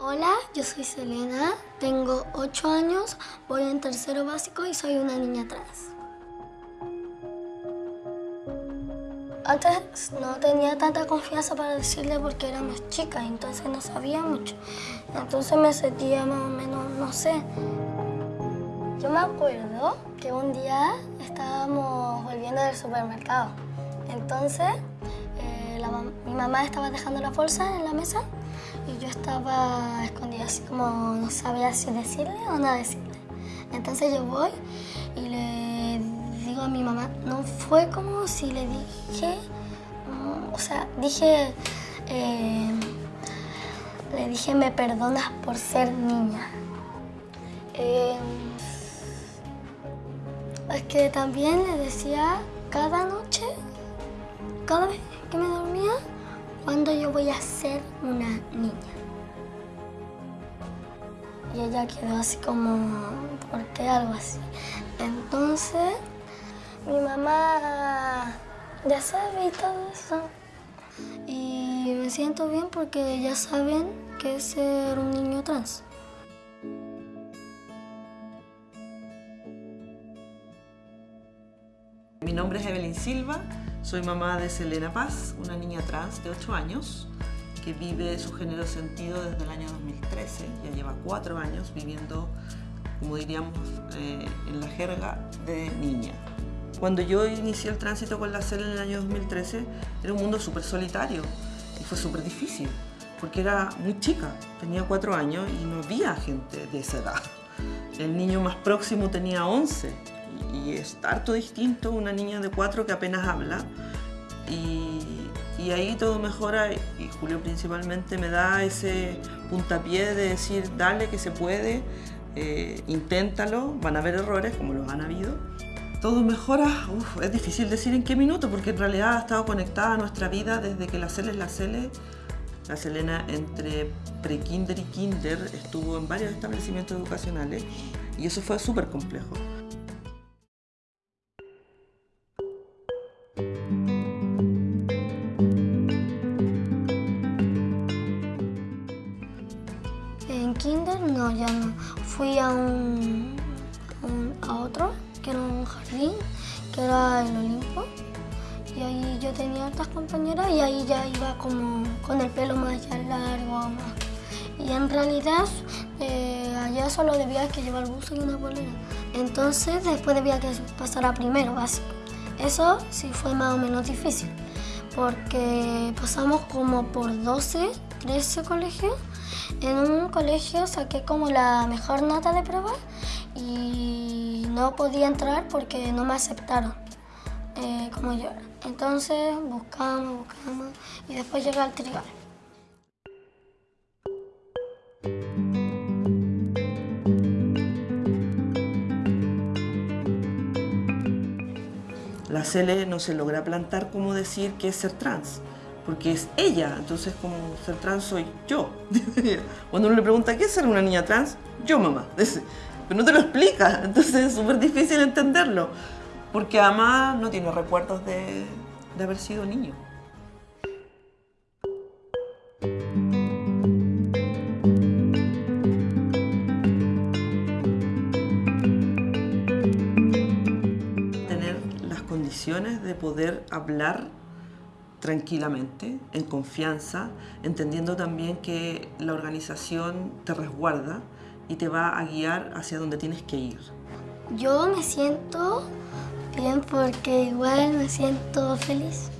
Hola, yo soy Selena, tengo 8 años, voy en tercero básico y soy una niña trans. Antes no tenía tanta confianza para decirle porque éramos chicas, entonces no sabía mucho. Entonces me sentía más o menos, no sé. Yo me acuerdo que un día estábamos volviendo del supermercado. Entonces eh, la mi mamá estaba dejando la bolsa en la mesa y yo estaba escondida así como no sabía si decirle o no decirle. Entonces yo voy y le a mi mamá, no fue como si le dije, mm, o sea, dije, eh, le dije me perdonas por ser niña. Eh, es que también le decía cada noche, cada vez que me dormía, cuando yo voy a ser una niña. Y ella quedó así como, ¿por qué algo así? Entonces, mi mamá ya sabe todo eso. Y me siento bien porque ya saben que es ser un niño trans. Mi nombre es Evelyn Silva, soy mamá de Selena Paz, una niña trans de 8 años que vive su género sentido desde el año 2013, ya lleva 4 años viviendo, como diríamos eh, en la jerga, de niña. Cuando yo inicié el tránsito con la Selena en el año 2013, era un mundo súper solitario y fue súper difícil, porque era muy chica, tenía 4 años y no había gente de esa edad. El niño más próximo tenía 11 y es harto distinto una niña de 4 que apenas habla y, y ahí todo mejora y Julio principalmente me da ese puntapié de decir dale que se puede, eh, inténtalo, van a haber errores como los han habido. Todo mejora, es difícil decir en qué minuto porque en realidad ha estado conectada a nuestra vida desde que la Cele es la Cele. La Selena entre pre-kinder y kinder estuvo en varios establecimientos educacionales y eso fue súper complejo. En kinder no, ya no. Fui a un- a otro, que era un jardín, que era el Olimpo. Y ahí yo tenía otras compañeras y ahí ya iba como con el pelo más largo. más. Y en realidad eh, allá solo debía que llevar buzo y una bolera. Entonces después debía que pasar a primero básico. Eso sí fue más o menos difícil porque pasamos como por 12, 13 colegios. En un colegio saqué como la mejor nota de prueba y no podía entrar porque no me aceptaron eh, como yo era. Entonces buscamos, buscamos y después llegué al tribal. La Cele no se logra plantar como decir que es ser trans, porque es ella, entonces como ser trans soy yo. Cuando uno le pregunta qué es ser una niña trans, yo mamá. Pero no te lo explica, entonces es súper difícil entenderlo, porque además no tiene recuerdos de, de haber sido niño. tener las condiciones de poder hablar tranquilamente, en confianza, entendiendo también que la organización te resguarda y te va a guiar hacia donde tienes que ir. Yo me siento bien porque igual me siento feliz.